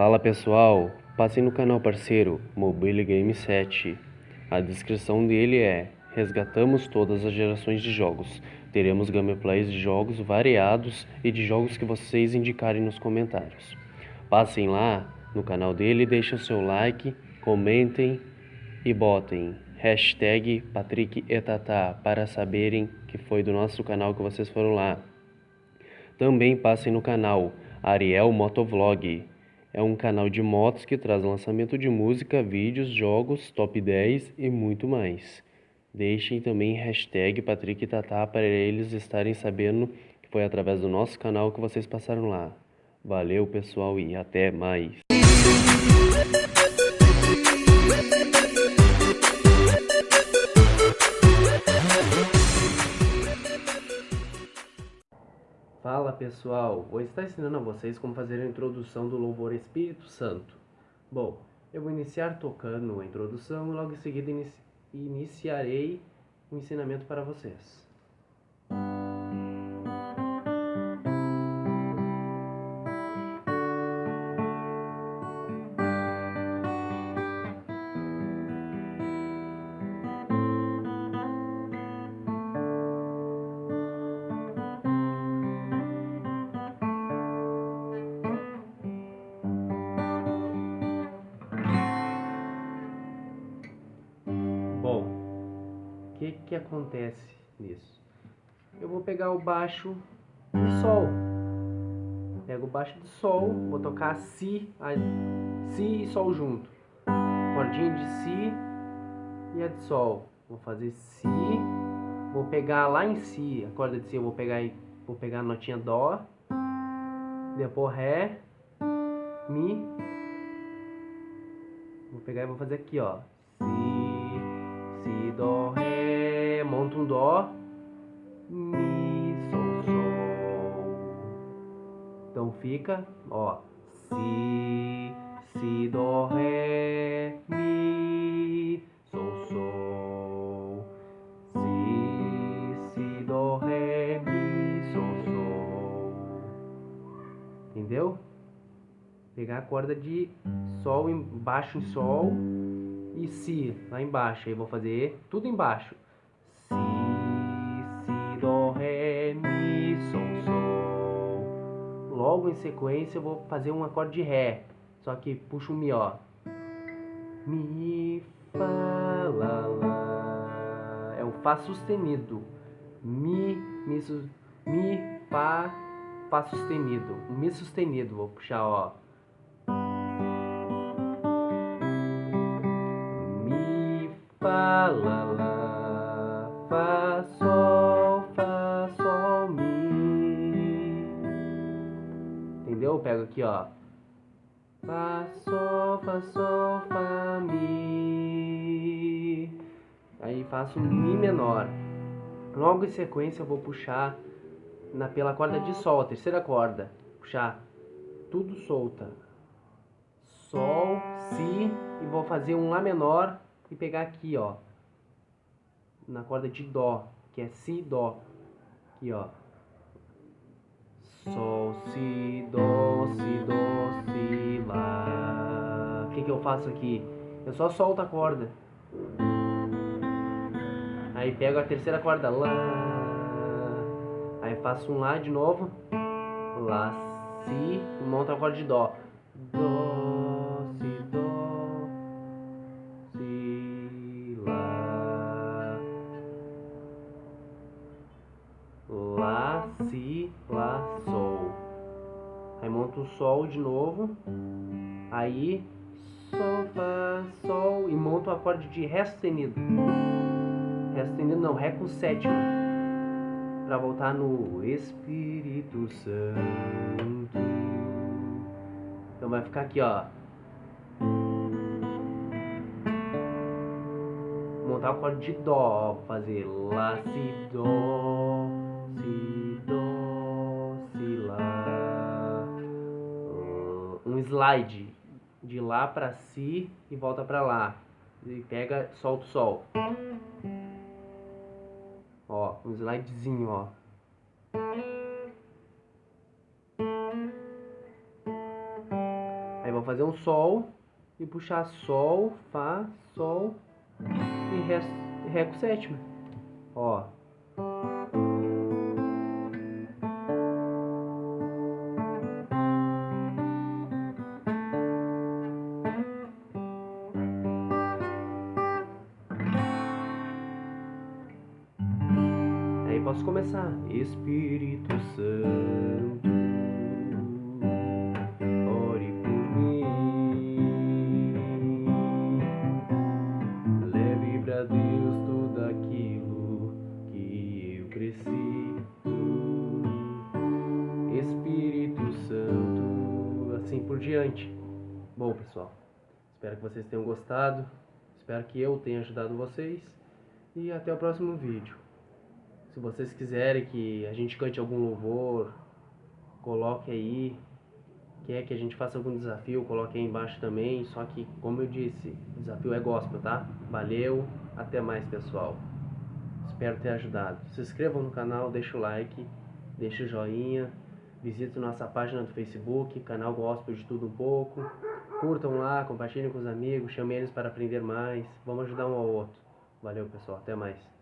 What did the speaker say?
Fala pessoal, passem no canal parceiro Mobile Game 7. A descrição dele é: resgatamos todas as gerações de jogos. Teremos gameplays de jogos variados e de jogos que vocês indicarem nos comentários. Passem lá no canal dele, deixem o seu like, comentem e botem hashtag Patrick Etatá para saberem que foi do nosso canal que vocês foram lá. Também passem no canal Ariel Motovlog. É um canal de motos que traz lançamento de música, vídeos, jogos, top 10 e muito mais. Deixem também hashtag Patrick Tatá para eles estarem sabendo que foi através do nosso canal que vocês passaram lá. Valeu pessoal e até mais. Pessoal, vou estar ensinando a vocês como fazer a introdução do louvor Espírito Santo. Bom, eu vou iniciar tocando a introdução e logo em seguida inici iniciarei o ensinamento para vocês. Que que acontece nisso? Eu vou pegar o baixo do sol. Pego o baixo do sol, vou tocar si, a, si e sol junto. Cordinha de si e a de sol. Vou fazer si, vou pegar lá em si, a corda de si eu vou pegar vou pegar a notinha dó, depois ré, mi. Vou pegar e vou fazer aqui, ó. Si, si, dó, ré monta um Dó, Mi, Sol, Sol. Então fica, ó, Si, Si, Dó, Ré, Mi, Sol, Sol. Si, Si, Dó, Ré, Mi, Sol, Sol. Entendeu? Pegar a corda de Sol embaixo em Sol e Si lá embaixo. Aí vou fazer tudo embaixo. Logo em sequência eu vou fazer um acorde de Ré. Só que puxo o Mi, ó. Mi, Fá, Lá. É o Fá sustenido. Mi, Mi, su, mi Fá, Fá sustenido. Mi sustenido, vou puxar, ó. Mi, Lá, Lá, entendeu? Eu pego aqui, ó. Fá, Sol, Fá, Sol, Fá, Mi. Aí faço Mi menor. Logo em sequência eu vou puxar na, pela corda de Sol, a terceira corda. Puxar tudo solta. Sol, Si e vou fazer um Lá menor e pegar aqui, ó. Na corda de Dó, que é Si, Dó. Aqui, ó. Sol, Si, Dó, Si, Dó, Si, Lá. O que, que eu faço aqui? Eu só solto a corda. Aí pego a terceira corda, Lá. Aí faço um Lá de novo. Lá, Si, monto a corda de Dó. Dó, Lá, Aí monta o Sol de novo. Aí Sol, Fá, Sol e monta o acorde de Ré sustenido. Ré sustenido não, Ré com sétima. Pra voltar no Espírito Santo. Então vai ficar aqui, ó. Montar o acorde de Dó, fazer Lá, Si, Dó, Si, slide de lá para si e volta para lá. E pega, solta o sol. Ó, um slidezinho, ó. Aí vou fazer um sol e puxar sol, fá, sol e ré, ré com sétima. Ó. Posso começar. Espírito Santo, ore por mim. Leve pra Deus tudo aquilo que eu cresci. Espírito Santo, assim por diante. Bom, pessoal, espero que vocês tenham gostado. Espero que eu tenha ajudado vocês. E até o próximo vídeo. Se vocês quiserem que a gente cante algum louvor, coloque aí. Quer que a gente faça algum desafio, coloque aí embaixo também. Só que, como eu disse, o desafio é gospel, tá? Valeu, até mais pessoal. Espero ter ajudado. Se inscrevam no canal, deixa o like, deixa o joinha. Visite nossa página do Facebook, canal Gospel de Tudo Um Pouco. Curtam lá, compartilhem com os amigos, chamem eles para aprender mais. Vamos ajudar um ao outro. Valeu pessoal, até mais.